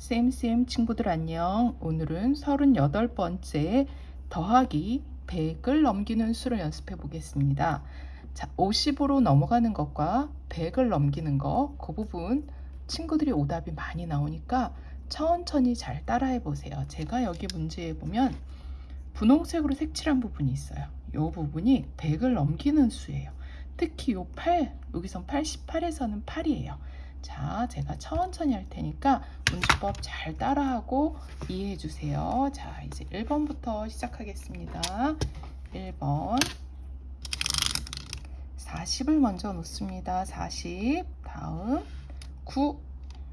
쌤쌤 친구들 안녕. 오늘은 38번째 더하기 100을 넘기는 수를 연습해 보겠습니다. 자, 50으로 넘어가는 것과 100을 넘기는 거, 그 부분 친구들이 오답이 많이 나오니까 천천히 잘 따라해 보세요. 제가 여기 문제에 보면 분홍색으로 색칠한 부분이 있어요. 이 부분이 100을 넘기는 수예요. 특히 요 8, 여기선 88에서는 8이에요. 자, 제가 천천히 할 테니까 문제법 잘 따라하고 이해해 주세요. 자, 이제 1번부터 시작하겠습니다. 1번 40을 먼저 놓습니다. 40 다음 9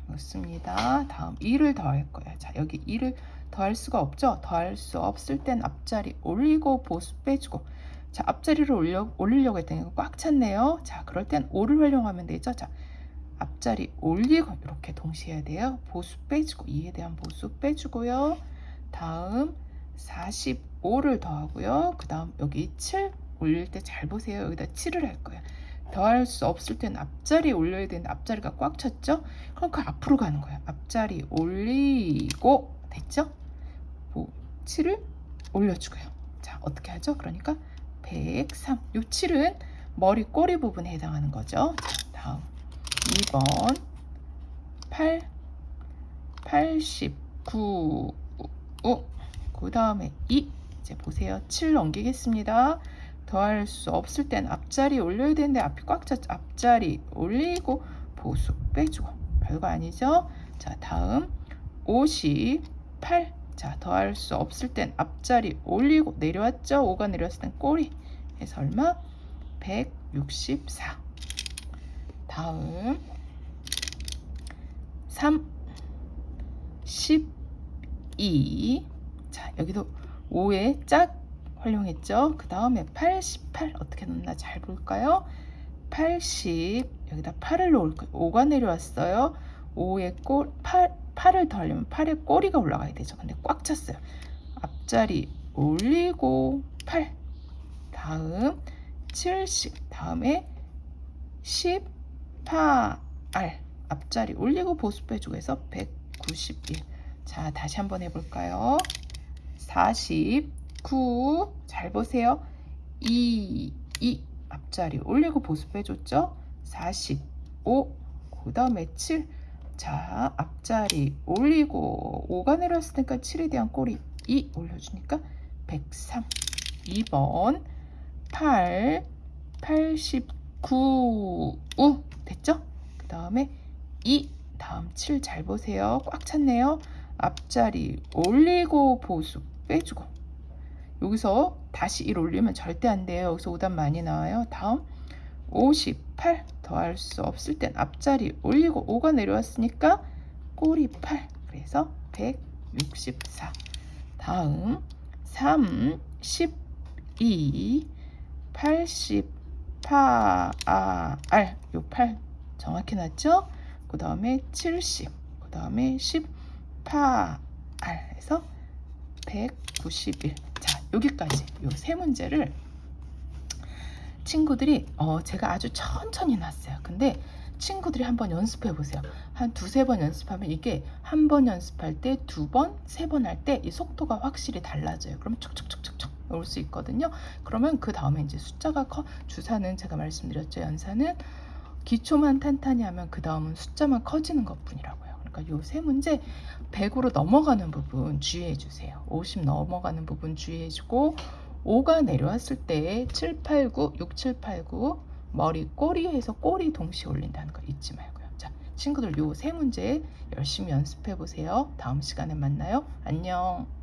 놓습니다. 다음 2를 더할 거예요. 자, 여기 2를 더할 수가 없죠? 더할 수 없을 땐 앞자리 올리고 보수 빼주고 자, 앞자리를 올려, 올리려고 했더니 꽉 찼네요. 자, 그럴 땐 5를 활용하면 되죠. 자, 앞자리 올리고 이렇게 동시에 해야 돼요. 보수 빼주고 2에 대한 보수 빼주고요. 다음 45를 더하고요. 그 다음 여기 7 올릴 때 잘 보세요. 여기다 7을 할 거예요. 더할 수 없을 때는 앞자리 올려야 되는데 앞자리가 꽉 찼죠? 그럼 그 앞으로 가는 거예요. 앞자리 올리고 됐죠? 7을 올려주고요. 자 어떻게 하죠? 그러니까 103. 요 7은 머리 꼬리 부분에 해당하는 거죠. 자, 다음 2번 8 89 그 다음에 2 이제 보세요. 7 넘기겠습니다. 더할 수 없을 땐 앞자리 올려야 되는데 앞이 꽉 찼죠 앞자리 올리고 보수 빼주고. 별거 아니죠? 자 다음 58 자, 더할 수 없을 땐 앞자리 올리고 내려왔죠? 5가 내려왔을 땐 꼬리. 해서 얼마? 164 다음 3 12 자, 여기도 5에 짝 활용했죠? 그 다음에 88 어떻게 넣나 잘 볼까요? 80 여기다 8을 놓을 거예요. 5가 내려왔어요. 5에 꼴8 8을 더하려면 8에 꼬리가 올라가야 되죠. 근데 꽉 찼어요. 앞자리 올리고 8 다음 70 다음에 18 앞자리 올리고 보수 빼주고 해서 191 자 다시 한번 해볼까요? 49 잘 보세요. 2 2 앞자리 올리고 보수 빼줬죠? 45 그 다음에 7 자, 앞자리 올리고 5가 내려왔을 테니까 7에 대한 꼬리 2 올려주니까 103 2번 8 89 우 됐죠? 그 다음에 2 다음 7 잘 보세요. 꽉 찼네요. 앞자리 올리고 보수 빼주고. 여기서 다시 1 올리면 절대 안 돼요. 여기서 오답 많이 나와요. 다음 58 더할 수 없을 땐 앞자리 올리고 5가 내려왔으니까 꼬리 8 그래서 164 다음 3 12 88 요8 정확히 났죠? 그 다음에 70 그 다음에 18 해서 191 자 여기까지 요 세 문제를 친구들이 어, 제가 아주 천천히 놨어요. 근데 친구들이 한번 연습해 보세요. 한 두세 번 연습하면 이게 한 번 연습할 때, 두 번, 세 번 할 때 이 속도가 확실히 달라져요. 그러면 촉촉촉촉촉 올 수 있거든요. 그러면 그 다음에 이제 숫자가 커, 주사는 제가 말씀드렸죠. 연사는 기초만 탄탄히 하면 그 다음은 숫자만 커지는 것 뿐이라고요. 그러니까 요 세 문제 100으로 넘어가는 부분 주의해 주세요. 50 넘어가는 부분 주의해 주고 5가 내려왔을 때 7, 8, 9, 6, 7, 8, 9 머리 꼬리에서 꼬리 동시에 올린다는 거 잊지 말고요. 자, 친구들 요 세 문제 열심히 연습해 보세요. 다음 시간에 만나요. 안녕.